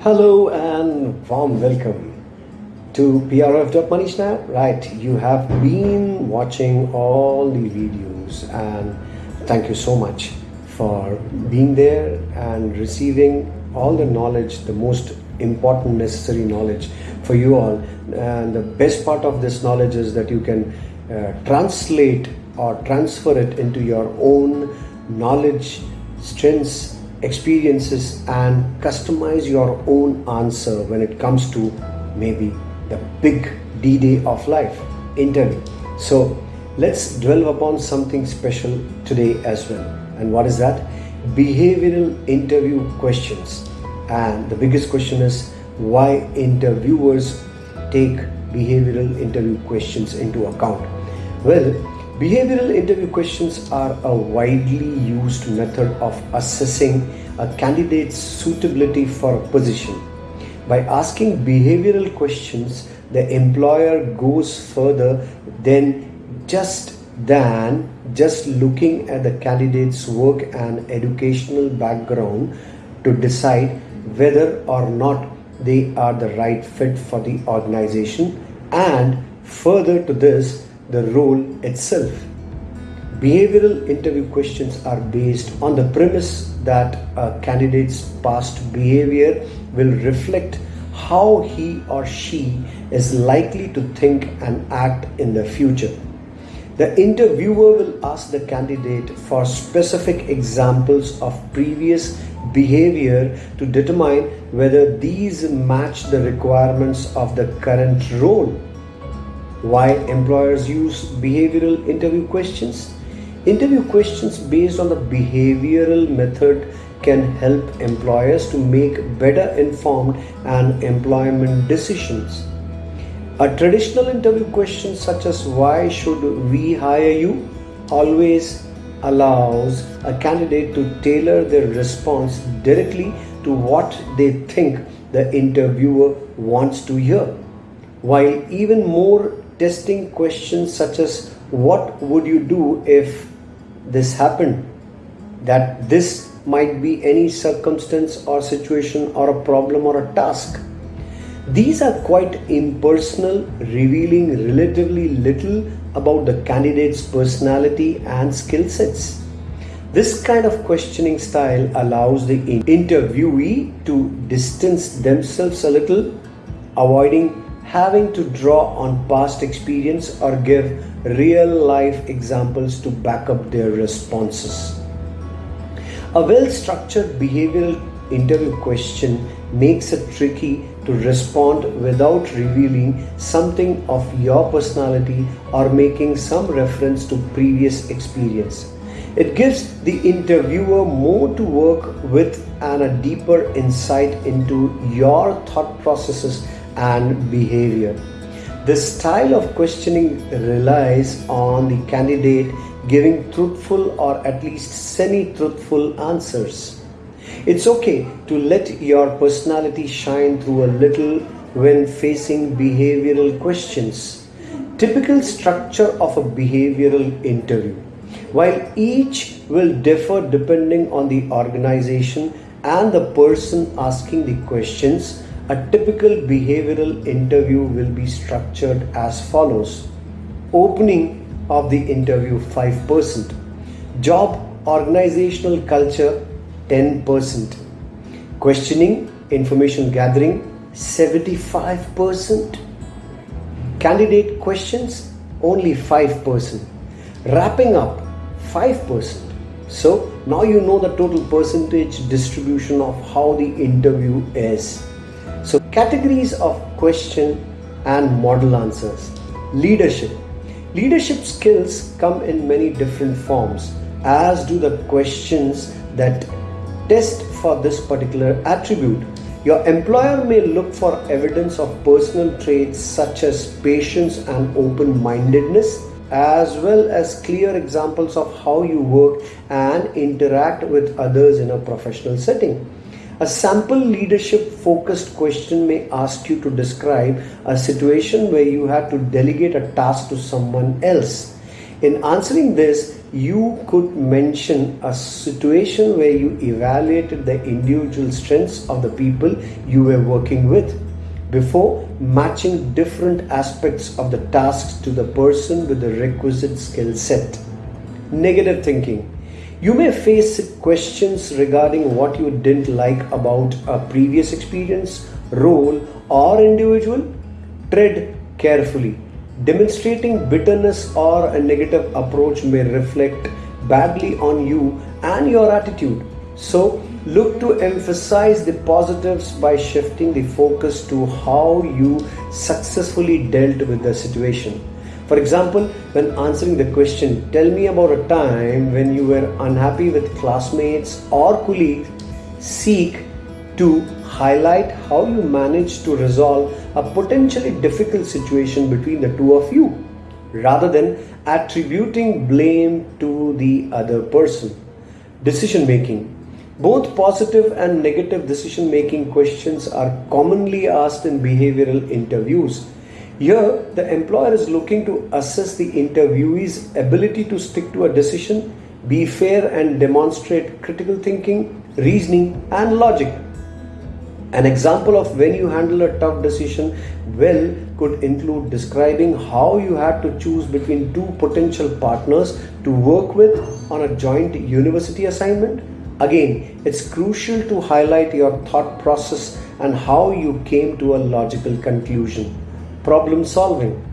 Hello and warm welcome to PRF Snap. Right, you have been watching all the videos and thank you so much for being there and receiving all the knowledge, the most important necessary knowledge for you all. And the best part of this knowledge is that you can uh, translate or transfer it into your own knowledge, strengths, experiences and customize your own answer when it comes to maybe the big D-Day of life, interview. So let's dwell upon something special today as well. And what is that? Behavioral interview questions. And the biggest question is why interviewers take behavioral interview questions into account. Well, Behavioral interview questions are a widely used method of assessing a candidate's suitability for a position. By asking behavioral questions, the employer goes further than just than just looking at the candidate's work and educational background to decide whether or not they are the right fit for the organization and further to this the role itself. Behavioral interview questions are based on the premise that a candidate's past behavior will reflect how he or she is likely to think and act in the future. The interviewer will ask the candidate for specific examples of previous behavior to determine whether these match the requirements of the current role. Why employers use behavioral interview questions? Interview questions based on the behavioral method can help employers to make better informed and employment decisions. A traditional interview question such as why should we hire you always allows a candidate to tailor their response directly to what they think the interviewer wants to hear. While even more testing questions such as what would you do if this happened? That this might be any circumstance or situation or a problem or a task. These are quite impersonal revealing relatively little about the candidate's personality and skill sets. This kind of questioning style allows the interviewee to distance themselves a little avoiding having to draw on past experience or give real life examples to back up their responses. A well structured behavioral interview question makes it tricky to respond without revealing something of your personality or making some reference to previous experience. It gives the interviewer more to work with and a deeper insight into your thought processes and behavior. This style of questioning relies on the candidate giving truthful or at least semi truthful answers. It's okay to let your personality shine through a little when facing behavioral questions. Typical structure of a behavioral interview. While each will differ depending on the organization and the person asking the questions, a typical behavioral interview will be structured as follows. Opening of the interview 5%. Job organizational culture 10%. Questioning, information gathering 75%. Candidate questions only 5%. Wrapping up 5%. So now you know the total percentage distribution of how the interview is. Categories of question and model answers. Leadership. Leadership skills come in many different forms as do the questions that test for this particular attribute. Your employer may look for evidence of personal traits such as patience and open-mindedness as well as clear examples of how you work and interact with others in a professional setting. A sample leadership focused question may ask you to describe a situation where you had to delegate a task to someone else. In answering this, you could mention a situation where you evaluated the individual strengths of the people you were working with before matching different aspects of the tasks to the person with the requisite skill set. Negative thinking. You may face questions regarding what you didn't like about a previous experience, role, or individual. Tread carefully. Demonstrating bitterness or a negative approach may reflect badly on you and your attitude. So, look to emphasize the positives by shifting the focus to how you successfully dealt with the situation. For example, when answering the question, tell me about a time when you were unhappy with classmates or colleagues, seek to highlight how you managed to resolve a potentially difficult situation between the two of you rather than attributing blame to the other person. Decision making. Both positive and negative decision making questions are commonly asked in behavioral interviews. Here, the employer is looking to assess the interviewee's ability to stick to a decision, be fair, and demonstrate critical thinking, reasoning, and logic. An example of when you handle a tough decision well could include describing how you had to choose between two potential partners to work with on a joint university assignment Again, it's crucial to highlight your thought process and how you came to a logical conclusion. Problem solving.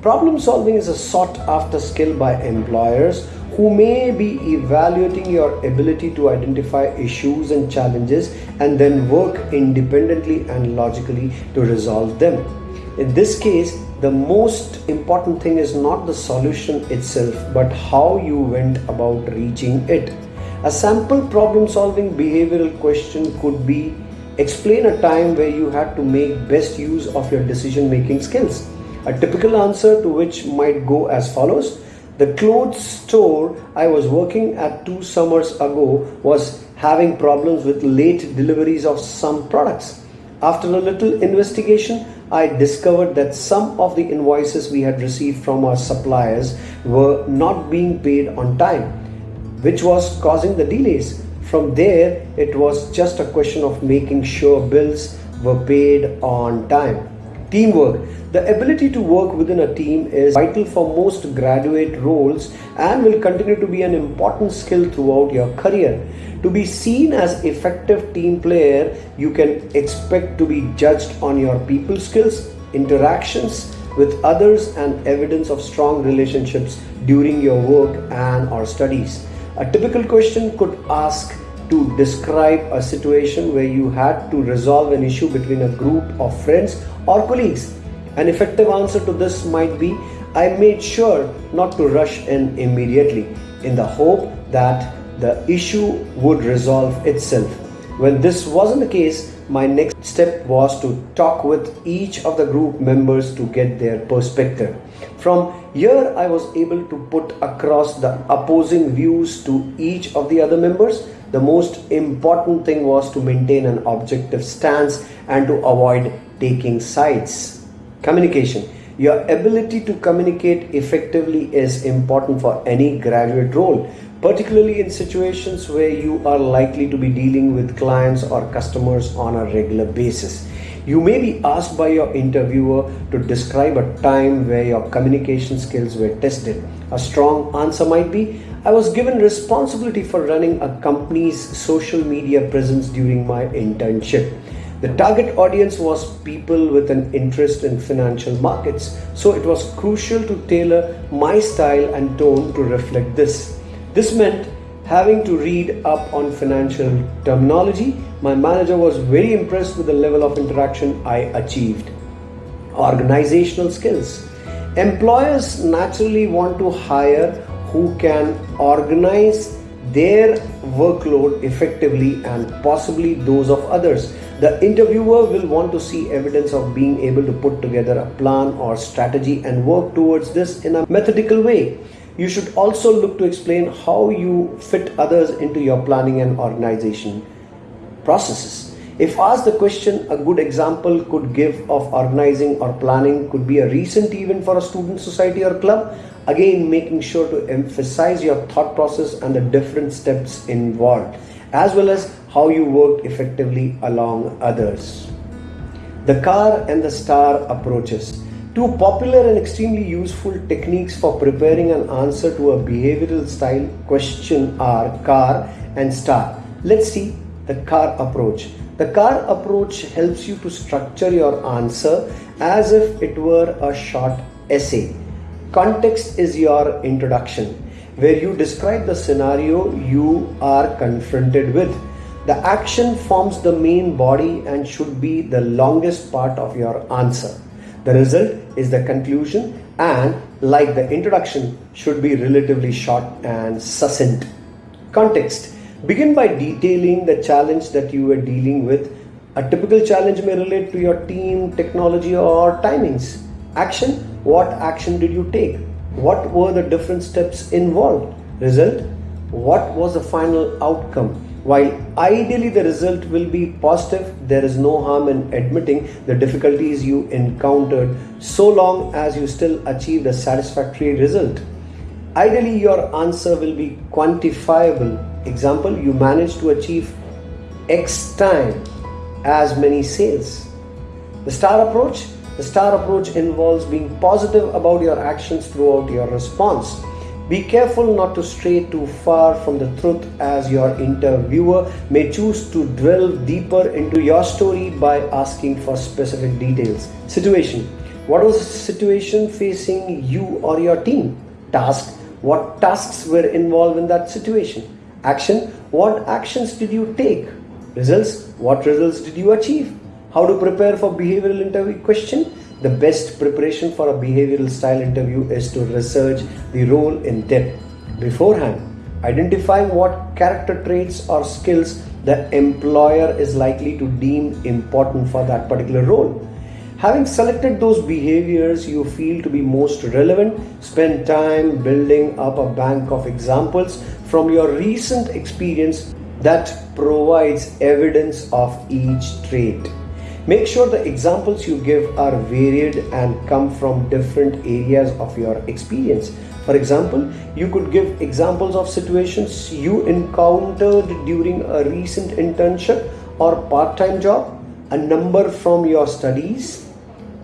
Problem solving is a sought after skill by employers who may be evaluating your ability to identify issues and challenges and then work independently and logically to resolve them. In this case, the most important thing is not the solution itself, but how you went about reaching it. A sample problem solving behavioral question could be explain a time where you had to make best use of your decision making skills. A typical answer to which might go as follows The clothes store I was working at two summers ago was having problems with late deliveries of some products. After a little investigation, I discovered that some of the invoices we had received from our suppliers were not being paid on time which was causing the delays. From there, it was just a question of making sure bills were paid on time. Teamwork. The ability to work within a team is vital for most graduate roles and will continue to be an important skill throughout your career. To be seen as effective team player, you can expect to be judged on your people skills, interactions with others and evidence of strong relationships during your work and or studies. A typical question could ask to describe a situation where you had to resolve an issue between a group of friends or colleagues. An effective answer to this might be I made sure not to rush in immediately in the hope that the issue would resolve itself. When this wasn't the case, my next step was to talk with each of the group members to get their perspective. From here, I was able to put across the opposing views to each of the other members. The most important thing was to maintain an objective stance and to avoid taking sides. Communication. Your ability to communicate effectively is important for any graduate role particularly in situations where you are likely to be dealing with clients or customers on a regular basis. You may be asked by your interviewer to describe a time where your communication skills were tested. A strong answer might be I was given responsibility for running a company's social media presence during my internship. The target audience was people with an interest in financial markets, so it was crucial to tailor my style and tone to reflect this. This meant having to read up on financial terminology. My manager was very impressed with the level of interaction I achieved. Organizational skills. Employers naturally want to hire who can organize their workload effectively and possibly those of others. The interviewer will want to see evidence of being able to put together a plan or strategy and work towards this in a methodical way. You should also look to explain how you fit others into your planning and organization processes. If asked the question, a good example could give of organizing or planning could be a recent event for a student society or club. Again, making sure to emphasize your thought process and the different steps involved, as well as how you work effectively along others. The car and the star approaches. Two popular and extremely useful techniques for preparing an answer to a behavioral style question are car and star. Let's see the car approach. The car approach helps you to structure your answer as if it were a short essay. Context is your introduction, where you describe the scenario you are confronted with. The action forms the main body and should be the longest part of your answer. The result is the conclusion and like the introduction should be relatively short and succinct. Context. Begin by detailing the challenge that you were dealing with. A typical challenge may relate to your team, technology or timings. Action. What action did you take? What were the different steps involved? Result. What was the final outcome? While ideally the result will be positive, there is no harm in admitting the difficulties you encountered so long as you still achieved a satisfactory result. Ideally, your answer will be quantifiable. Example, you managed to achieve X time as many sales. The star approach the star approach involves being positive about your actions throughout your response. Be careful not to stray too far from the truth as your interviewer may choose to delve deeper into your story by asking for specific details. Situation What was the situation facing you or your team? Task What tasks were involved in that situation? Action What actions did you take? Results What results did you achieve? How to prepare for behavioral interview question? The best preparation for a behavioral style interview is to research the role in depth. Beforehand identifying what character traits or skills the employer is likely to deem important for that particular role. Having selected those behaviors you feel to be most relevant spend time building up a bank of examples from your recent experience that provides evidence of each trait Make sure the examples you give are varied and come from different areas of your experience. For example, you could give examples of situations you encountered during a recent internship or part time job, a number from your studies,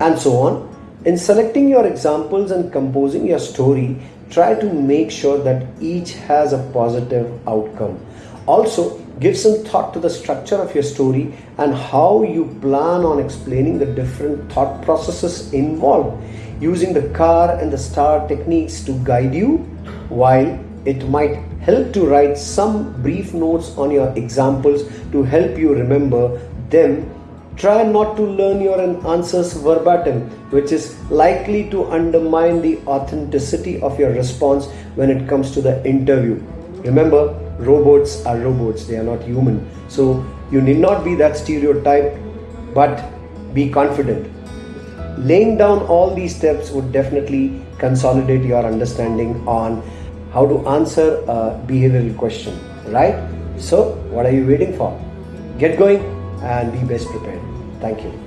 and so on. In selecting your examples and composing your story, try to make sure that each has a positive outcome. Also, Give some thought to the structure of your story and how you plan on explaining the different thought processes involved using the car and the star techniques to guide you while it might help to write some brief notes on your examples to help you remember them. Try not to learn your answers verbatim which is likely to undermine the authenticity of your response when it comes to the interview. Remember robots are robots, they are not human. So you need not be that stereotype, but be confident. Laying down all these steps would definitely consolidate your understanding on how to answer a behavioral question, right? So, what are you waiting for? Get going and be best prepared. Thank you.